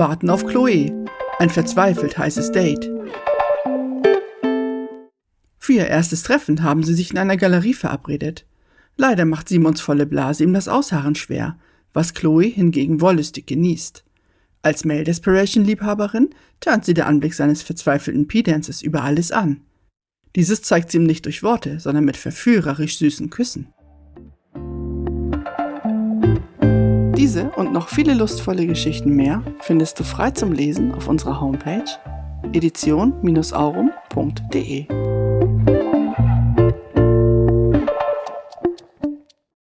warten auf Chloe. Ein verzweifelt heißes Date. Für ihr erstes Treffen haben sie sich in einer Galerie verabredet. Leider macht Simons volle Blase ihm das Ausharren schwer, was Chloe hingegen wollüstig genießt. Als Male Desperation Liebhaberin turnt sie der Anblick seines verzweifelten P-Dances über alles an. Dieses zeigt sie ihm nicht durch Worte, sondern mit verführerisch süßen Küssen. Diese und noch viele lustvolle Geschichten mehr findest du frei zum Lesen auf unserer Homepage edition-aurum.de.